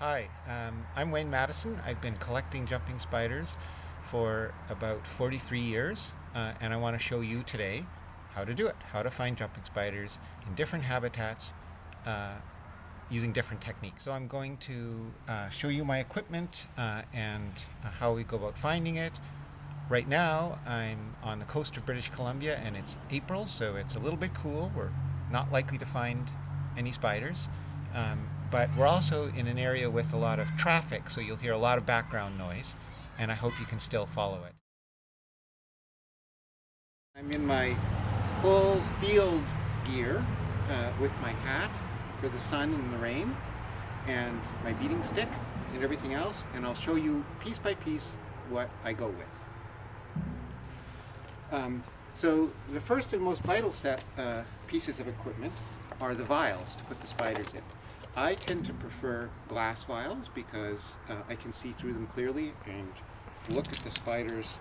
Hi, um, I'm Wayne Maddison. I've been collecting jumping spiders for about 43 years, uh, and I want to show you today how to do it, how to find jumping spiders in different habitats uh, using different techniques. So I'm going to uh, show you my equipment uh, and uh, how we go about finding it. Right now I'm on the coast of British Columbia and it's April, so it's a little bit cool. We're not likely to find any spiders. Um, but we're also in an area with a lot of traffic, so you'll hear a lot of background noise, and I hope you can still follow it. I'm in my full field gear uh, with my hat for the sun and the rain, and my beating stick and everything else, and I'll show you piece by piece what I go with. Um, so the first and most vital set uh, pieces of equipment are the vials to put the spiders in. I tend to prefer glass vials because uh, I can see through them clearly and look at the spiders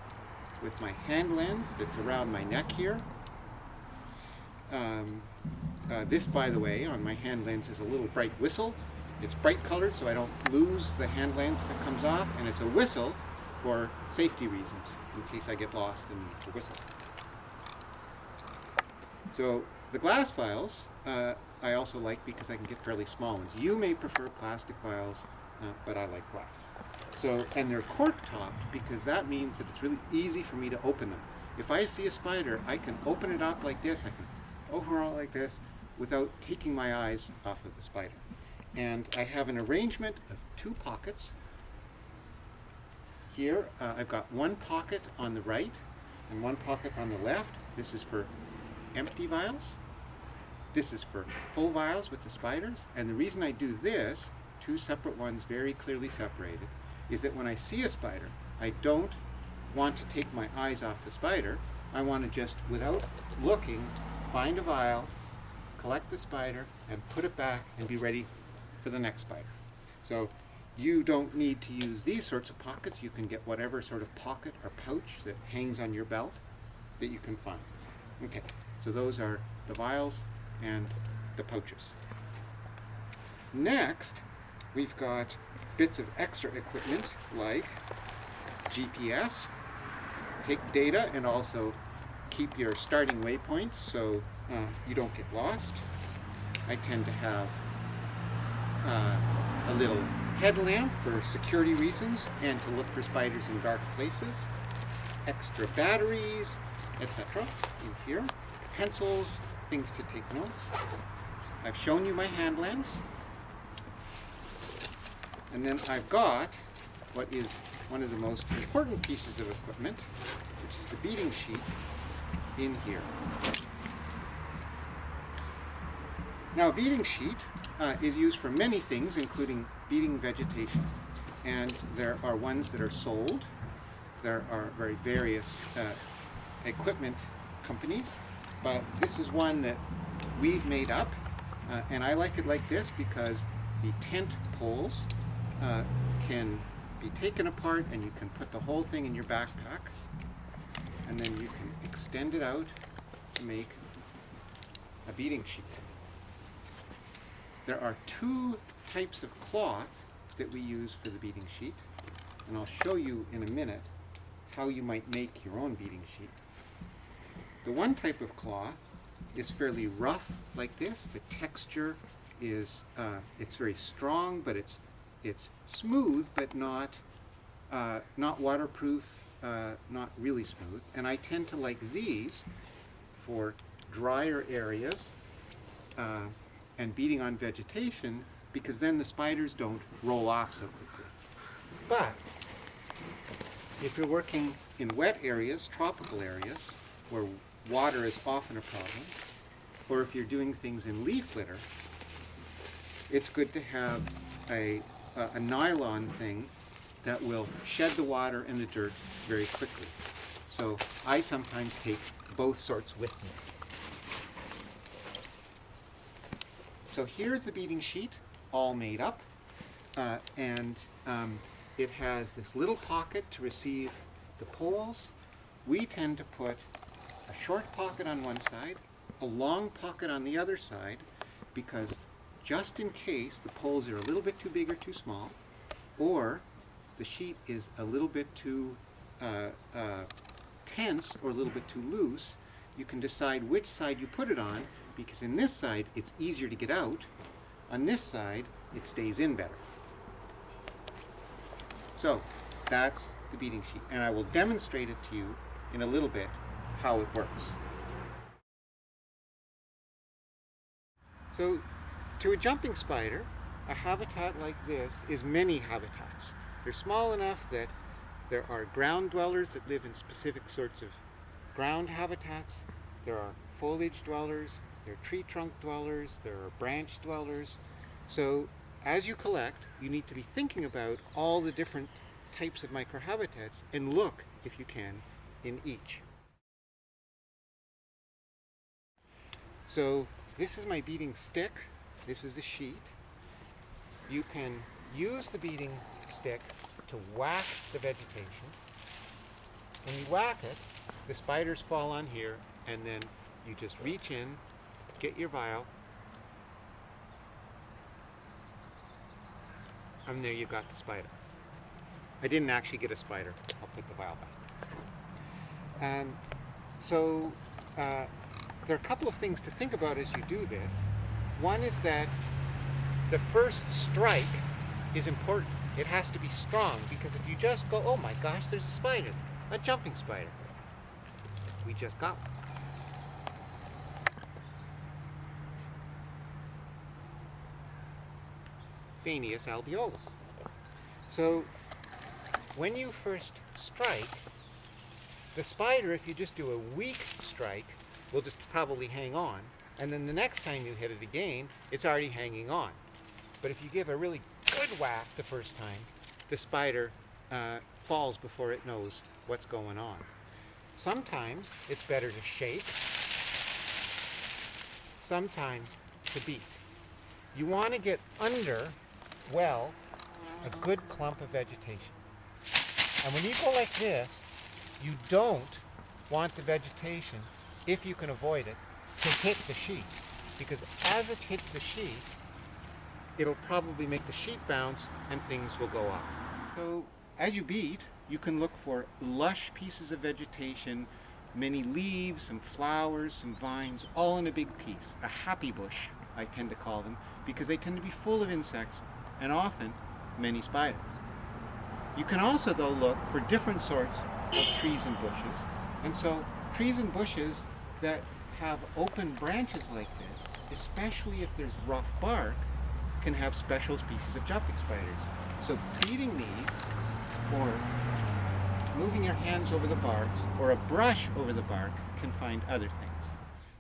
with my hand lens that's around my neck here. Um, uh, this, by the way, on my hand lens is a little bright whistle. It's bright colored so I don't lose the hand lens if it comes off, and it's a whistle for safety reasons, in case I get lost in the whistle. So the glass vials uh, I also like because I can get fairly small ones. You may prefer plastic vials, uh, but I like glass. So, and they're cork topped because that means that it's really easy for me to open them. If I see a spider, I can open it up like this, I can it like this without taking my eyes off of the spider. And I have an arrangement of two pockets. Here, uh, I've got one pocket on the right and one pocket on the left. This is for empty vials. This is for full vials with the spiders. And the reason I do this, two separate ones very clearly separated, is that when I see a spider, I don't want to take my eyes off the spider. I want to just, without looking, find a vial, collect the spider, and put it back and be ready for the next spider. So you don't need to use these sorts of pockets. You can get whatever sort of pocket or pouch that hangs on your belt that you can find. Okay, so those are the vials and the pouches. Next, we've got bits of extra equipment like GPS, take data and also keep your starting waypoints so uh, you don't get lost. I tend to have uh, a little headlamp for security reasons and to look for spiders in dark places, extra batteries, etc. in here, pencils, things to take notes. I've shown you my hand lens. And then I've got what is one of the most important pieces of equipment, which is the beating sheet in here. Now a beating sheet uh, is used for many things, including beating vegetation. And there are ones that are sold. There are very various uh, equipment companies but this is one that we've made up uh, and I like it like this because the tent poles uh, can be taken apart and you can put the whole thing in your backpack and then you can extend it out to make a beating sheet. There are two types of cloth that we use for the beating sheet and I'll show you in a minute how you might make your own beating sheet. The one type of cloth is fairly rough like this. The texture is, uh, it's very strong, but it's, it's smooth, but not, uh, not waterproof, uh, not really smooth. And I tend to like these for drier areas uh, and beating on vegetation because then the spiders don't roll off so quickly. But if you're working in wet areas, tropical areas, where water is often a problem, or if you're doing things in leaf litter, it's good to have a, a, a nylon thing that will shed the water and the dirt very quickly. So I sometimes take both sorts with me. So here's the beating sheet, all made up, uh, and um, it has this little pocket to receive the poles. We tend to put a short pocket on one side, a long pocket on the other side, because just in case the poles are a little bit too big or too small, or the sheet is a little bit too uh, uh, tense or a little bit too loose, you can decide which side you put it on because in this side it's easier to get out. On this side it stays in better. So that's the beating sheet and I will demonstrate it to you in a little bit how it works. So to a jumping spider, a habitat like this is many habitats. They're small enough that there are ground dwellers that live in specific sorts of ground habitats. There are foliage dwellers, there are tree trunk dwellers, there are branch dwellers. So as you collect, you need to be thinking about all the different types of microhabitats and look, if you can, in each. So this is my beating stick. This is the sheet. You can use the beating stick to whack the vegetation. When you whack it, the spiders fall on here and then you just reach in, get your vial, and there you got the spider. I didn't actually get a spider. I'll put the vial back. And so uh, there are a couple of things to think about as you do this. One is that the first strike is important. It has to be strong because if you just go, oh my gosh, there's a spider, a jumping spider. We just got one. Phanias albeolus. So when you first strike, the spider, if you just do a weak strike, will just probably hang on. And then the next time you hit it again, it's already hanging on. But if you give a really good whack the first time, the spider uh, falls before it knows what's going on. Sometimes it's better to shake, sometimes to beat. You want to get under, well, a good clump of vegetation. And when you go like this, you don't want the vegetation, if you can avoid it, to hit the sheet. Because as it hits the sheet, it'll probably make the sheet bounce and things will go off. So as you beat, you can look for lush pieces of vegetation, many leaves, some flowers, some vines, all in a big piece. A happy bush, I tend to call them, because they tend to be full of insects and often many spiders. You can also, though, look for different sorts of trees and bushes. And so trees and bushes that have open branches like this, especially if there's rough bark, can have special species of jumping spiders. So beating these, or moving your hands over the bark, or a brush over the bark can find other things.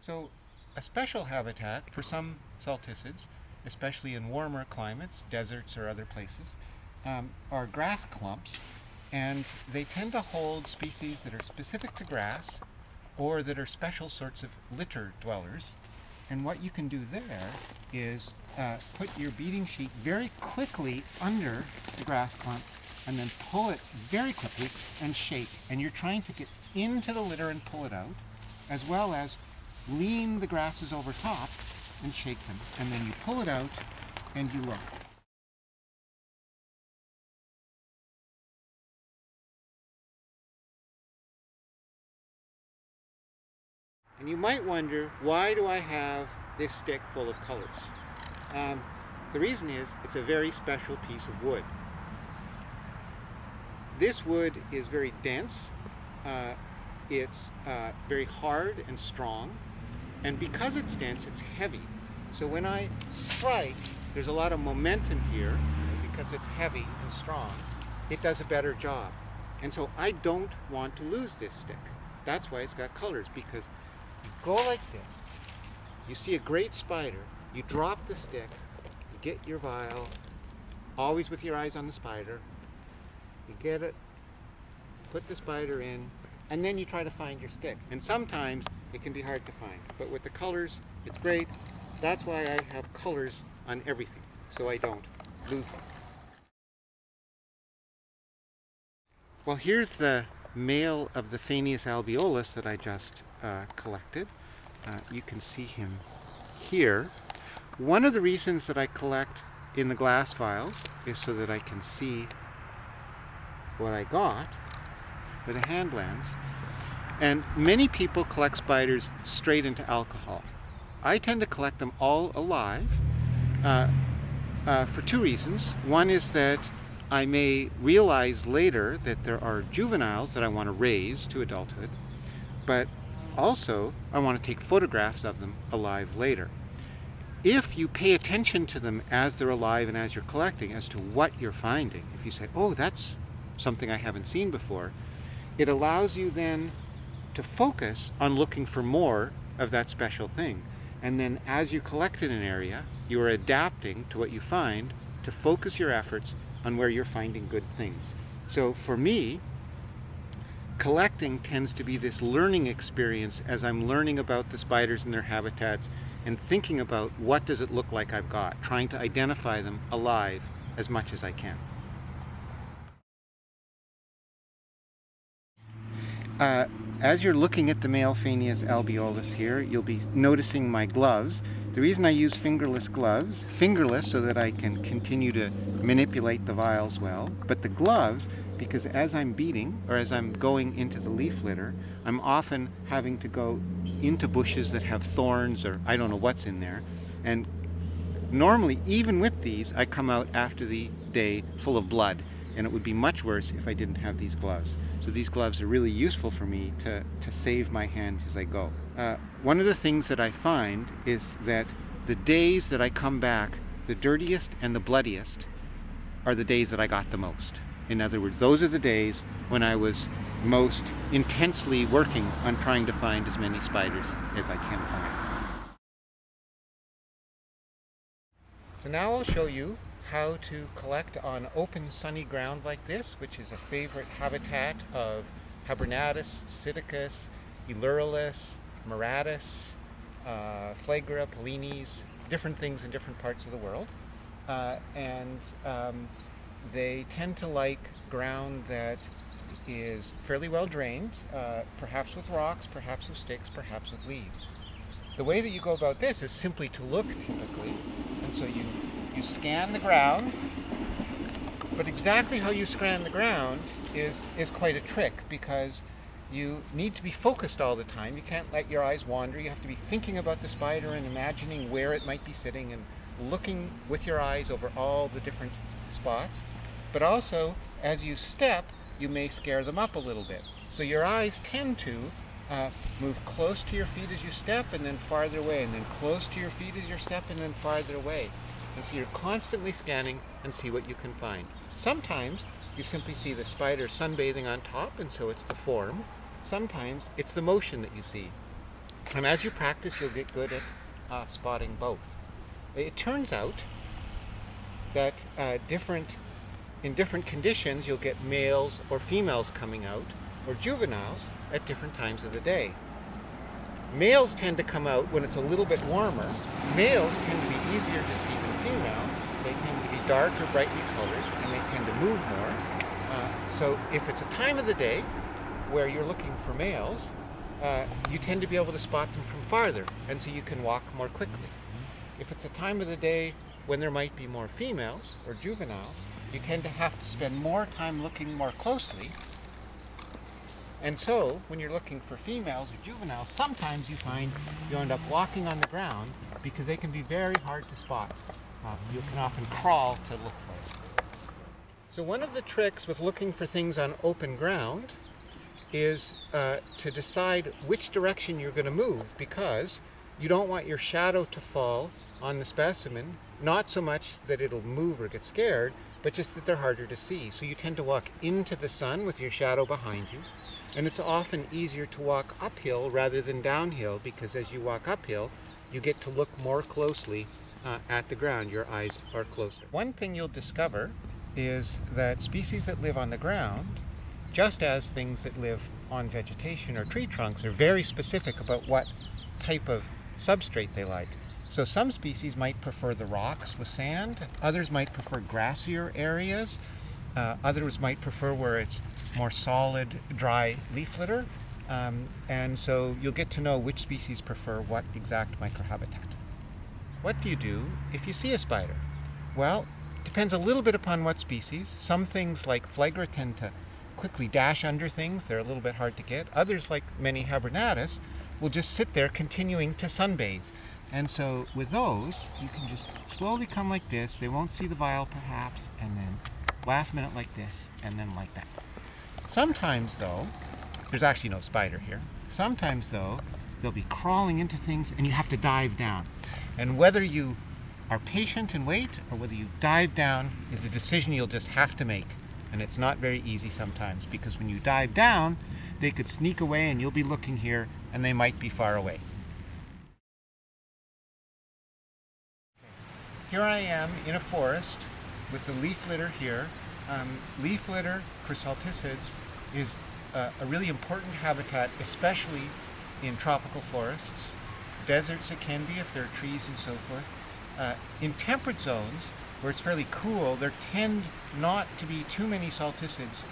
So a special habitat for some salticids, especially in warmer climates, deserts or other places, um, are grass clumps, and they tend to hold species that are specific to grass or that are special sorts of litter dwellers. And what you can do there is uh, put your beating sheet very quickly under the grass clump and then pull it very quickly and shake. And you're trying to get into the litter and pull it out, as well as lean the grasses over top and shake them. And then you pull it out and you look. And you might wonder, why do I have this stick full of colors? Um, the reason is, it's a very special piece of wood. This wood is very dense, uh, it's uh, very hard and strong, and because it's dense, it's heavy. So when I strike, there's a lot of momentum here, because it's heavy and strong, it does a better job. And so I don't want to lose this stick. That's why it's got colors, because go like this, you see a great spider, you drop the stick, you get your vial, always with your eyes on the spider, you get it, put the spider in, and then you try to find your stick. And sometimes it can be hard to find, but with the colors, it's great. That's why I have colors on everything, so I don't lose them. Well, here's the male of the Phanias albeolus that I just uh, collected. Uh, you can see him here. One of the reasons that I collect in the glass vials is so that I can see what I got with a hand lens. And many people collect spiders straight into alcohol. I tend to collect them all alive uh, uh, for two reasons. One is that I may realize later that there are juveniles that I want to raise to adulthood, but also I want to take photographs of them alive later. If you pay attention to them as they're alive and as you're collecting as to what you're finding, if you say, oh, that's something I haven't seen before, it allows you then to focus on looking for more of that special thing. And then as you collect in an area, you are adapting to what you find to focus your efforts on where you're finding good things. So for me, collecting tends to be this learning experience as I'm learning about the spiders and their habitats and thinking about what does it look like I've got, trying to identify them alive as much as I can. Uh, as you're looking at the male Phanias albeolus here, you'll be noticing my gloves. The reason I use fingerless gloves, fingerless so that I can continue to manipulate the vials well, but the gloves, because as I'm beating or as I'm going into the leaf litter, I'm often having to go into bushes that have thorns or I don't know what's in there. And normally, even with these, I come out after the day full of blood and it would be much worse if I didn't have these gloves. So these gloves are really useful for me to, to save my hands as I go. Uh, one of the things that I find is that the days that I come back, the dirtiest and the bloodiest, are the days that I got the most. In other words, those are the days when I was most intensely working on trying to find as many spiders as I can find. So now I'll show you how to collect on open sunny ground like this, which is a favorite habitat of Habronattus, Sitticus, Aelurillus, Muratus, uh, Phlegra, Pellenes, different things in different parts of the world. Uh, and um, they tend to like ground that is fairly well drained, uh, perhaps with rocks, perhaps with sticks, perhaps with leaves. The way that you go about this is simply to look typically, and so you you scan the ground, but exactly how you scan the ground is, is quite a trick because you need to be focused all the time. You can't let your eyes wander. You have to be thinking about the spider and imagining where it might be sitting and looking with your eyes over all the different spots. But also, as you step, you may scare them up a little bit. So your eyes tend to uh, move close to your feet as you step and then farther away, and then close to your feet as you step and then farther away. And so you're constantly scanning and see what you can find. Sometimes you simply see the spider sunbathing on top and so it's the form. Sometimes it's the motion that you see. And as you practice, you'll get good at uh, spotting both. It turns out that uh, different, in different conditions, you'll get males or females coming out, or juveniles, at different times of the day. Males tend to come out when it's a little bit warmer. Males tend to be easier to see than females. They tend to be dark or brightly colored, and they tend to move more. Uh, so if it's a time of the day where you're looking for males, uh, you tend to be able to spot them from farther, and so you can walk more quickly. If it's a time of the day when there might be more females or juveniles, you tend to have to spend more time looking more closely and so, when you're looking for females or juveniles, sometimes you find you end up walking on the ground because they can be very hard to spot. Uh, you can often crawl to look for them. So one of the tricks with looking for things on open ground is uh, to decide which direction you're going to move because you don't want your shadow to fall on the specimen, not so much that it'll move or get scared, but just that they're harder to see. So you tend to walk into the sun with your shadow behind you and it's often easier to walk uphill rather than downhill because as you walk uphill, you get to look more closely uh, at the ground. Your eyes are closer. One thing you'll discover is that species that live on the ground, just as things that live on vegetation or tree trunks, are very specific about what type of substrate they like. So some species might prefer the rocks with sand, others might prefer grassier areas, uh, others might prefer where it's more solid, dry leaf litter. Um, and so you'll get to know which species prefer what exact microhabitat. what do you do if you see a spider? Well, it depends a little bit upon what species. Some things like Phlegra tend to quickly dash under things. They're a little bit hard to get. Others, like many Habronattus, will just sit there continuing to sunbathe. And so with those, you can just slowly come like this. They won't see the vial perhaps, and then last minute like this, and then like that. Sometimes though, there's actually no spider here. Sometimes though, they'll be crawling into things and you have to dive down. And whether you are patient and wait or whether you dive down is a decision you'll just have to make. And it's not very easy sometimes because when you dive down, they could sneak away and you'll be looking here and they might be far away. Here I am in a forest with the leaf litter here. Um, leaf litter for salticids is uh, a really important habitat, especially in tropical forests. Deserts it can be if there are trees and so forth. Uh, in temperate zones, where it's fairly cool, there tend not to be too many salticids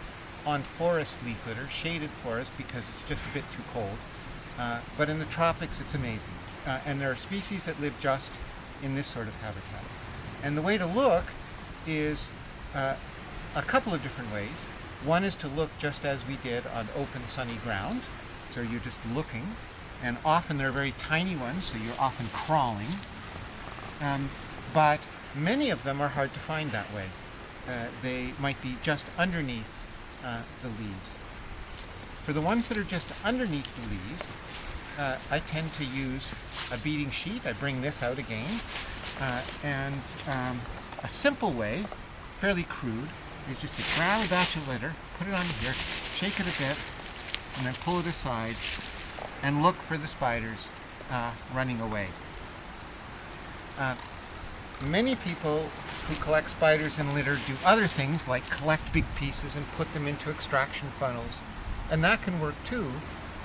on forest leaf litter, shaded forest, because it's just a bit too cold. Uh, but in the tropics, it's amazing. Uh, and there are species that live just in this sort of habitat. And the way to look is uh, a couple of different ways. One is to look just as we did on open sunny ground. So you're just looking. And often they're very tiny ones, so you're often crawling. Um, but many of them are hard to find that way. Uh, they might be just underneath uh, the leaves. For the ones that are just underneath the leaves, uh, I tend to use a beating sheet. I bring this out again. Uh, and um, a simple way, fairly crude, is just to grab a batch of litter, put it on here, shake it a bit, and then pull it aside and look for the spiders uh, running away. Uh, many people who collect spiders and litter do other things like collect big pieces and put them into extraction funnels. And that can work too.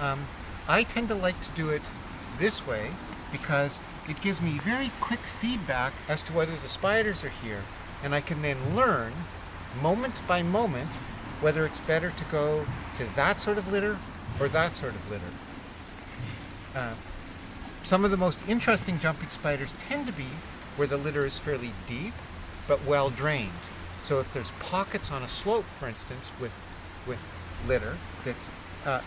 Um, I tend to like to do it this way because it gives me very quick feedback as to whether the spiders are here. And I can then learn moment by moment whether it's better to go to that sort of litter or that sort of litter. Uh, some of the most interesting jumping spiders tend to be where the litter is fairly deep but well drained. So if there's pockets on a slope, for instance, with, with litter that's uh,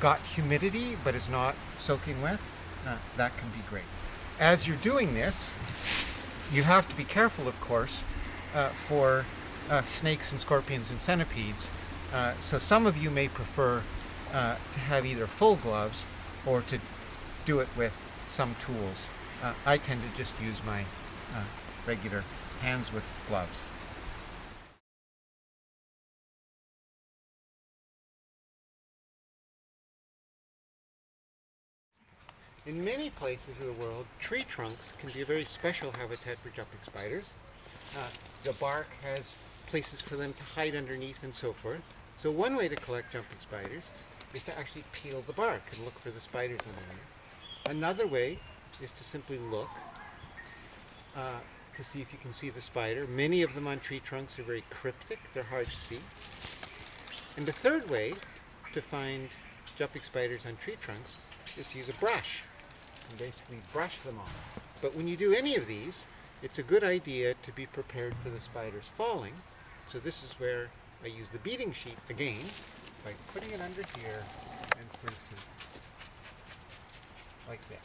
got humidity but is not soaking wet, uh, that can be great. As you're doing this, you have to be careful, of course, uh, for uh, snakes and scorpions and centipedes. Uh, so some of you may prefer uh, to have either full gloves or to do it with some tools. Uh, I tend to just use my uh, regular hands with gloves. In many places of the world, tree trunks can be a very special habitat for jumping spiders. Uh, the bark has places for them to hide underneath and so forth. So one way to collect jumping spiders is to actually peel the bark and look for the spiders underneath. Another way is to simply look uh, to see if you can see the spider. Many of them on tree trunks are very cryptic, they're hard to see. And the third way to find jumping spiders on tree trunks is to use a brush and basically brush them off. But when you do any of these, it's a good idea to be prepared for the spiders falling. So this is where I use the beating sheet again by putting it under here and for like this.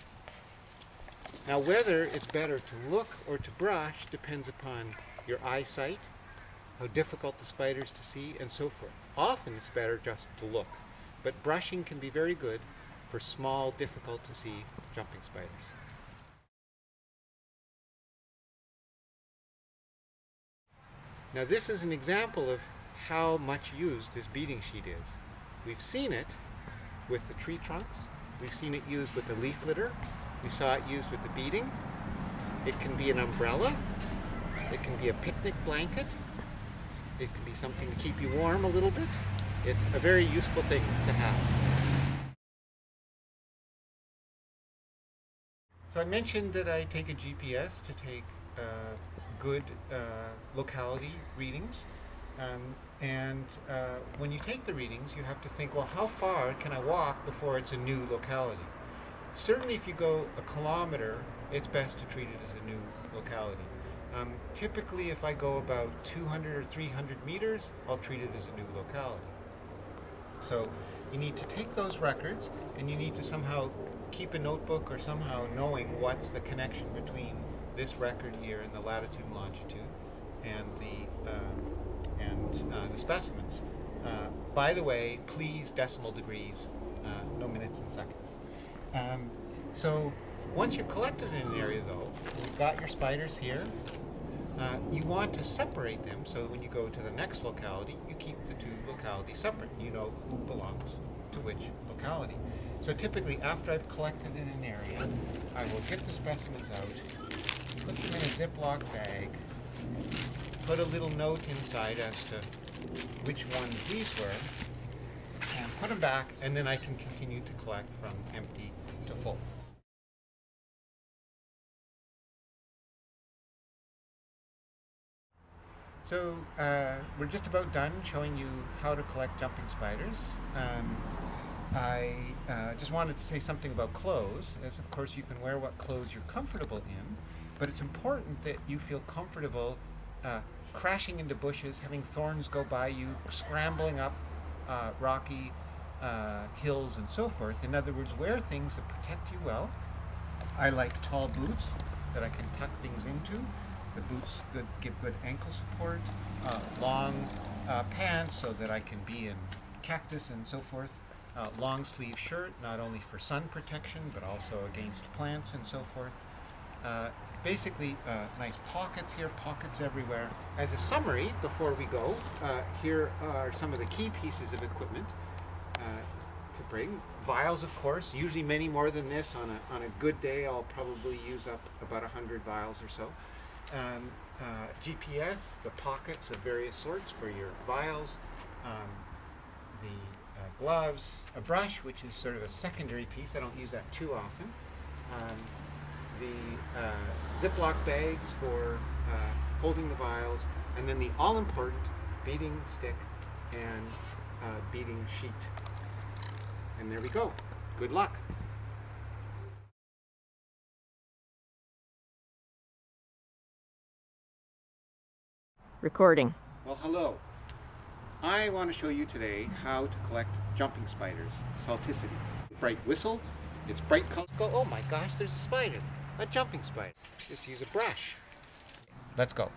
Now whether it's better to look or to brush depends upon your eyesight, how difficult the spiders to see, and so forth. Often it's better just to look, but brushing can be very good for small, difficult to see jumping spiders. Now this is an example of how much used this beating sheet is. We've seen it with the tree trunks, we've seen it used with the leaf litter, we saw it used with the beating. It can be an umbrella, it can be a picnic blanket, it can be something to keep you warm a little bit. It's a very useful thing to have. So I mentioned that I take a GPS to take uh, good uh, locality readings. Um, and uh, when you take the readings, you have to think, well, how far can I walk before it's a new locality? certainly if you go a kilometer, it's best to treat it as a new locality. Um, typically, if I go about 200 or 300 meters, I'll treat it as a new locality. So you need to take those records and you need to somehow keep a notebook or somehow knowing what's the connection between this record here and the latitude and longitude and the uh, and uh, the specimens. Uh, by the way, please decimal degrees, uh, no minutes and seconds. Um, so once you've collected in an area, though, you've got your spiders here. Uh, you want to separate them so that when you go to the next locality, you keep the two localities separate. You know who belongs to which locality. So typically, after I've collected in an area, I will get the specimens out, put them in a Ziploc bag, put a little note inside as to which ones these were, and put them back, and then I can continue to collect from empty to full. So uh, we're just about done showing you how to collect jumping spiders. Um, I uh, just wanted to say something about clothes, as of course you can wear what clothes you're comfortable in, but it's important that you feel comfortable uh, crashing into bushes, having thorns go by you, scrambling up uh, rocky uh, hills and so forth. In other words, wear things that protect you well. I like tall boots that I can tuck things into. The boots good, give good ankle support. Uh, long uh, pants so that I can be in cactus and so forth. Uh, long sleeve shirt, not only for sun protection, but also against plants and so forth. Uh, basically, uh, nice pockets here, pockets everywhere. As a summary, before we go, uh, here are some of the key pieces of equipment uh, to bring. Vials, of course, usually many more than this. On a, on a good day, I'll probably use up about 100 vials or so. Um, uh, GPS, the pockets of various sorts for your vials, um, the gloves, a brush, which is sort of a secondary piece. I don't use that too often. Um, the uh, Ziploc bags for uh, holding the vials, and then the all-important beating stick and uh, beating sheet. And there we go. Good luck. Recording. Well, hello. I want to show you today how to collect jumping spiders, Salticidae. Bright whistle, it's bright color. Go, oh my gosh, there's a spider, a jumping spider. Just use a brush. Let's go.